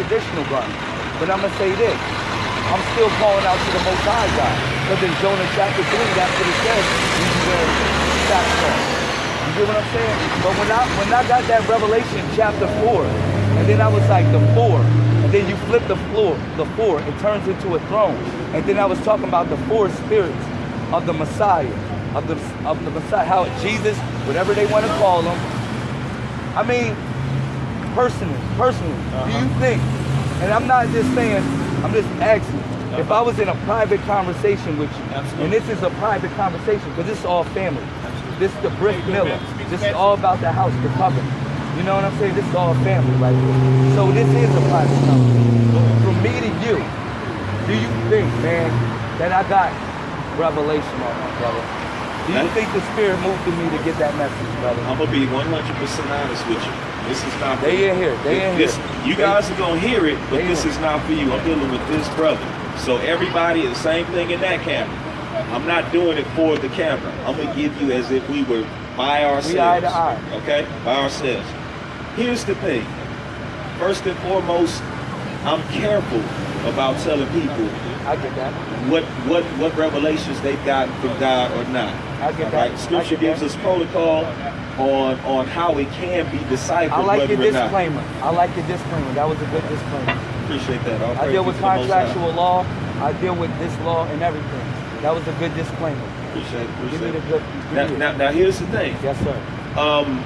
traditional garment. But I'm gonna say this. I'm still calling out to the Most High God. Because in Jonah chapter 3, that's what it says. You wear sackcloth. You get what I'm saying? But when I when I got that revelation chapter 4, and then I was like the four, and then you flip the floor, the four, it turns into a throne. And then I was talking about the four spirits of the Messiah, of the of the Messiah, how Jesus, whatever they want to call him. I mean, personally, personally, do you uh-huh. think, and I'm not just saying, I'm just asking, if uh-huh. I was in a private conversation with you, Absolutely. and this is a private conversation, because this is all family. This is the Brick Miller. This is all about the house, the covenant. You know what I'm saying? This is all family right here. So this is a private conversation. From me to you, do you think, man, that I got revelation on that, brother? Do you think the spirit moved in me to get that message, brother? I'm gonna be 100% honest with you. This is not. They in here. They in this, here. You They- guys are gonna hear it, but this is not for you. I'm dealing with this brother. So everybody, the same thing in that camera. I'm not doing it for the camera. I'm gonna give you as if we were by ourselves. eye to eye. Okay, by ourselves. Here's the thing. First and foremost, I'm careful about telling people I get that. what what what revelations they've gotten from God or not. I get that. right? I Scripture get gives that. us protocol on on how it can be deciphered. I like your whether or not. disclaimer. I like your disclaimer. That was a good disclaimer. Appreciate that. All I deal with to the Most High. contractual law. I deal with this law and everything. That was a good disclaimer. Appreciate it. Give me Appreciate the it. good. Now, now, now, here's the thing. Yes, sir. Um,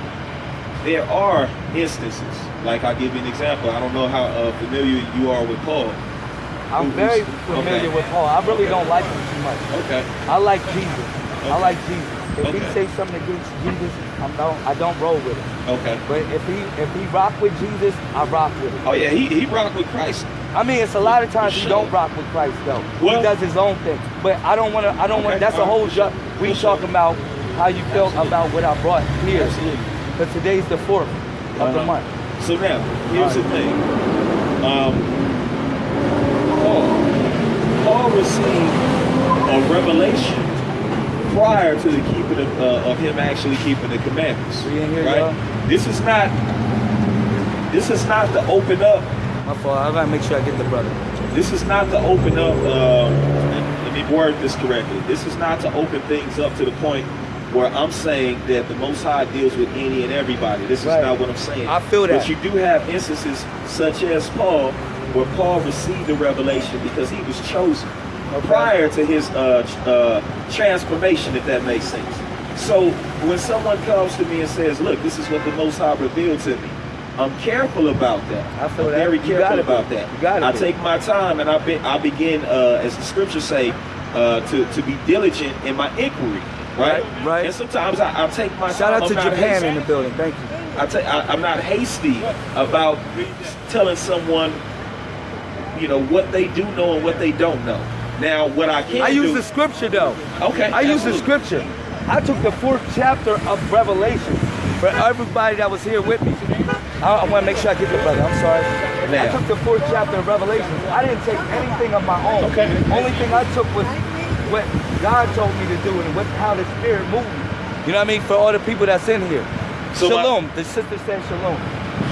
there are instances. Like I'll give you an example. I don't know how uh, familiar you are with Paul. I'm very familiar okay. with Paul. I really don't like him too much. Okay. I like Jesus. I like Jesus. If he say something against Jesus, I'm don't, I don't roll with it. Okay. But if he if he rock with Jesus, I rock with it. Oh yeah, he he rock with Christ. I mean, it's a lot of times he don't rock with Christ though. Well- he does his own thing. But I don't want to. I don't want. Okay, That's a whole. sure. We sure. talking about how you felt Absolutely. about what I brought here. Absolutely. But today's the fourth of the Uh-huh. month. So now, here's the thing. Um, Paul, Paul received a revelation prior to the keeping of, uh, of him actually keeping the commandments. Here, right? y'all? This is not. This is not to open up. My fault. I gotta make sure I get the brother. This is not to open up. Uh, let me word this correctly. This is not to open things up to the point where I'm saying that the Most High deals with any and everybody. This is Right. not what I'm saying. I feel that. But you do have instances such as Paul, where Paul received the revelation because he was chosen Okay. prior to his uh, uh, transformation, if that makes sense. So when someone comes to me and says, "Look, this is what the Most High revealed to me," I'm careful about that. I feel I'm that. very You careful gotta be. about that. You gotta I be. take my time and I, be, I begin, uh, as the scriptures say, uh, to, to be diligent in my inquiry. Right, Right, right. And sometimes I, I take my Shout time. out to Japan hasty. in the building. Thank you. I ta- I, I'm not hasty about telling someone, you know, what they do know and what they don't know. Now, what I can I do, use the scripture though. okay, I use the scripture. I took the fourth chapter of Revelation for everybody that was here with me. I, I want to make sure I get the brother. I'm sorry. I took the fourth chapter of Revelation. I didn't take anything of my own. Okay. Only thing I took was what God told me to do and what how the Spirit moved me. You know what I mean? For all the people that's in here. So my- shalom. the sister said shalom.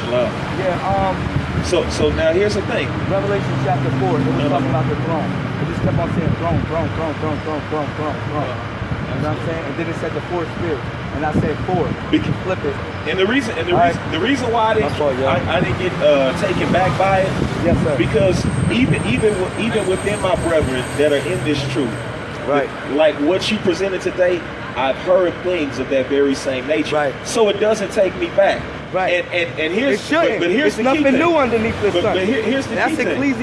Shalom. Yeah. Um. So, so now here's the thing. Revelation chapter 4, it was Uh-huh. talking about the throne. It just kept on saying throne, throne, throne, throne, throne, throne, throne, throne. You know what I'm saying? And then it said the four spirits. And I said four. We can flip it. And the reason, and the All right. reason, the reason why I didn't, fault. I, I didn't get uh, taken back by it, Yes, sir. because even, even, even within my brethren that are in this truth, Right. like what you presented today, I've heard things of that very same nature. Right. So it doesn't take me back. Right. And and, and It here's shouldn't. but, but here's the nothing new underneath the But- sun. but here- here's the That's key thing.